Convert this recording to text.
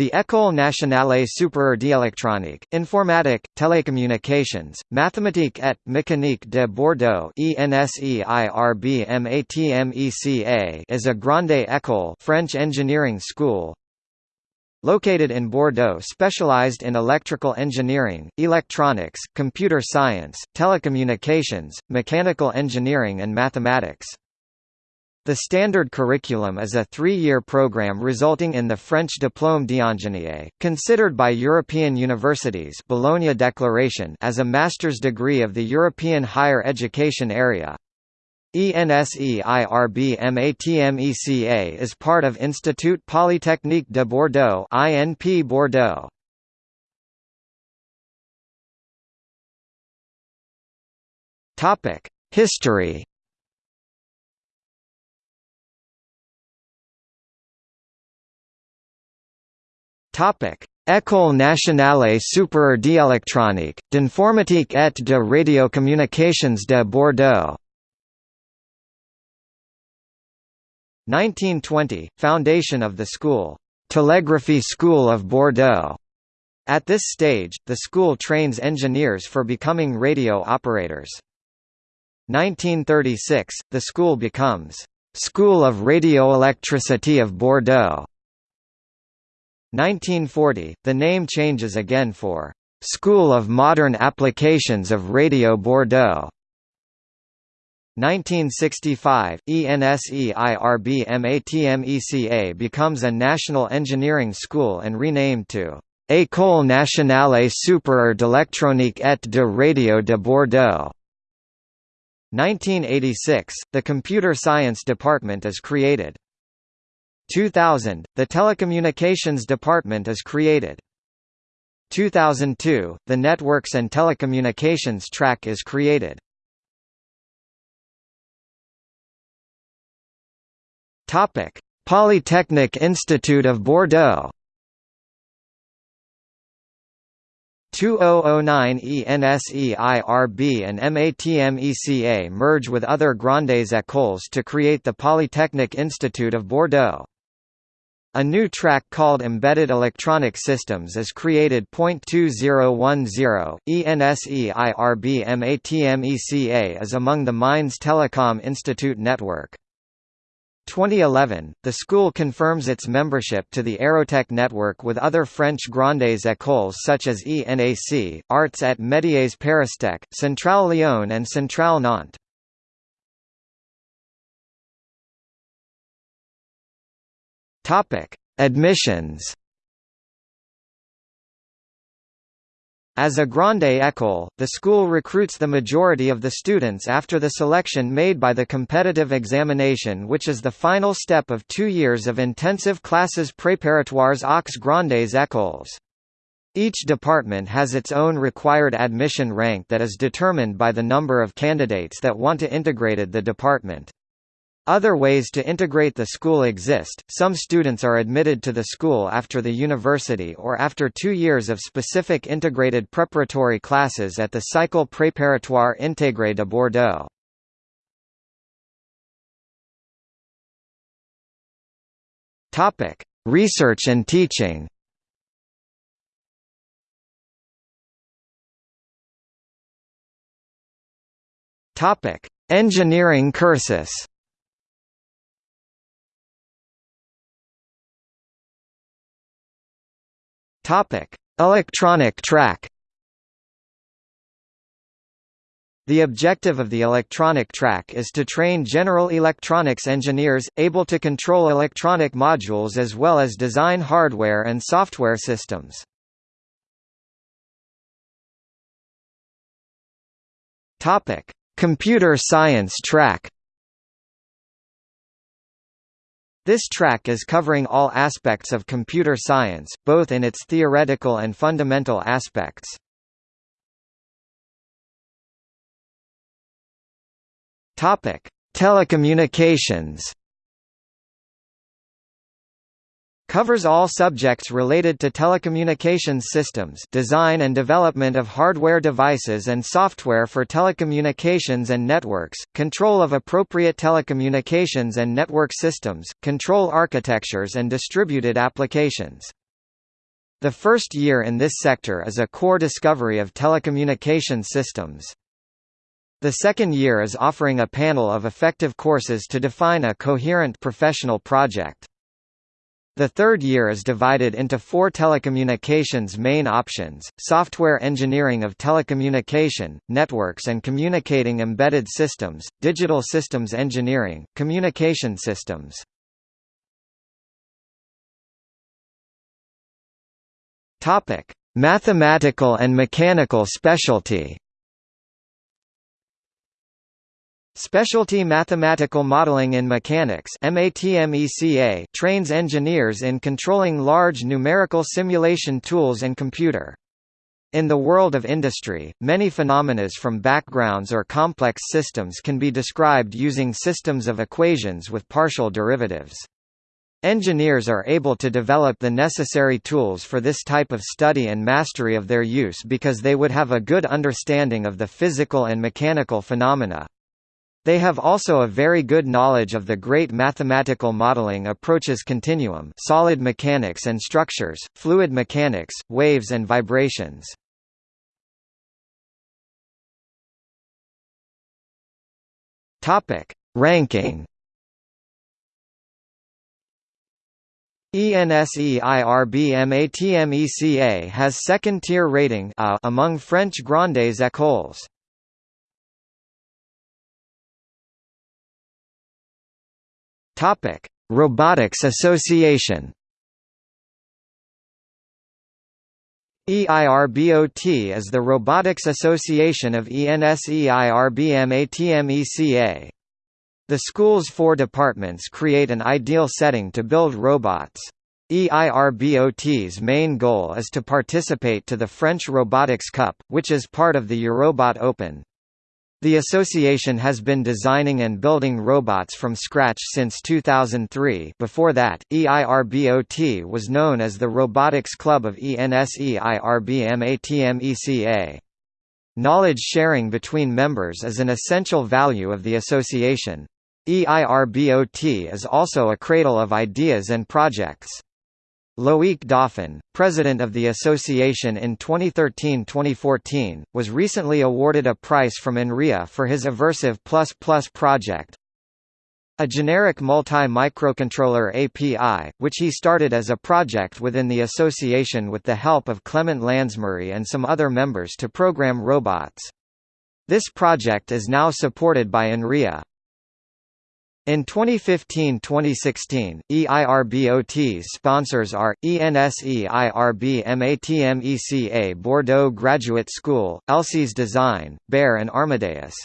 The École nationale supérieure d'électronique, informatique, télécommunications, mathématiques et mécanique de Bordeaux is a grande école French engineering school located in Bordeaux specialized in electrical engineering, electronics, computer science, telecommunications, mechanical engineering and mathematics. The standard curriculum is a three-year program resulting in the French Diplôme d'ingénieur, considered by European universities Bologna Declaration as a master's degree of the European higher education area. ENSEIRBMATMECA is part of Institut Polytechnique de Bordeaux INP Bordeaux. History Topic: École nationale supérieure d'électronique, d'informatique et de radiocommunications de Bordeaux. 1920 – Foundation of the school, Telegraphy School of Bordeaux. At this stage, the school trains engineers for becoming radio operators. 1936 – The school becomes, School of Radioelectricity of Bordeaux. 1940, the name changes again for School of Modern Applications of Radio Bordeaux. 1965, ENSEIRBMATMECA becomes a national engineering school and renamed to École nationale supérieure d'électronique et de radio de Bordeaux. 1986, the Computer Science Department is created. 2000, the Telecommunications Department is created. 2002, the Networks and Telecommunications track is created. Topic: Polytechnic Institute of Bordeaux. 2009 ENSEIRB and MATMECA merge with other grandes écoles to create the Polytechnic Institute of Bordeaux. A new track called Embedded Electronic Systems is created. 2010 ENSEIRB-MATMECA is among the Mines Telecom Institute network. 2011, the school confirms its membership to the Aerotech network with other French grandes écoles such as ENAC, Arts et Métiers Paristech, Centrale Lyon and Centrale Nantes. Topic: Admissions. As a grande école, the school recruits the majority of the students after the selection made by the competitive examination which is the final step of two years of intensive classes préparatoires aux grandes écoles. Each department has its own required admission rank that is determined by the number of candidates that want to integrated the department. Other ways to integrate the school exist, some students are admitted to the school after the university or after two years of specific integrated preparatory classes at the Cycle Préparatoire Intégré de Bordeaux. Topic: Research and teaching. Topic: Engineering cursus Topic: Electronic track. The objective of the electronic track is to train general electronics engineers, able to control electronic modules as well as design hardware and software systems. Computer science track. This track is covering all aspects of computer science, both in its theoretical and fundamental aspects. Topic: Telecommunications. Covers all subjects related to telecommunications systems design and development of hardware devices and software for telecommunications and networks, control of appropriate telecommunications and network systems, control architectures and distributed applications. The first year in this sector is a core discovery of telecommunication systems. The second year is offering a panel of effective courses to define a coherent professional project. The third year is divided into four telecommunications main options, software engineering of telecommunication, networks and communicating embedded systems, digital systems engineering, communication systems. Mathematical and mechanical specialty. Specialty Mathematical Modeling in Mechanics trains engineers in controlling large numerical simulation tools and computer. In the world of industry, many phenomena from backgrounds or complex systems can be described using systems of equations with partial derivatives. Engineers are able to develop the necessary tools for this type of study and mastery of their use because they would have a good understanding of the physical and mechanical phenomena. They have also a very good knowledge of the great mathematical modeling approaches continuum solid mechanics and structures, fluid mechanics, waves and vibrations. Ranking ENSEIRBMATMECA has second-tier rating among French grandes écoles. Topic: Robotics Association. EIRBOT is the Robotics Association of ENSEIRBMATMECA. The school's four departments create an ideal setting to build robots. EIRBOT's main goal is to participate to the French Robotics Cup, which is part of the Eurobot Open. The association has been designing and building robots from scratch since 2003 before that, EIRBOT was known as the Robotics Club of ENSEIRBMATMECA. Knowledge sharing between members is an essential value of the association. EIRBOT is also a cradle of ideas and projects. Loïc Dauphin, president of the association in 2013-2014, was recently awarded a prize from INRIA for his Aversive++ project. A generic multi-microcontroller API, which he started as a project within the association with the help of Clement Lansbury and some other members to program robots. This project is now supported by INRIA. In 2015-2016, EIRBOT's sponsors are, ENSEIRB MATMECA Bordeaux Graduate School, Elsie's Design, Bear and Armadeus.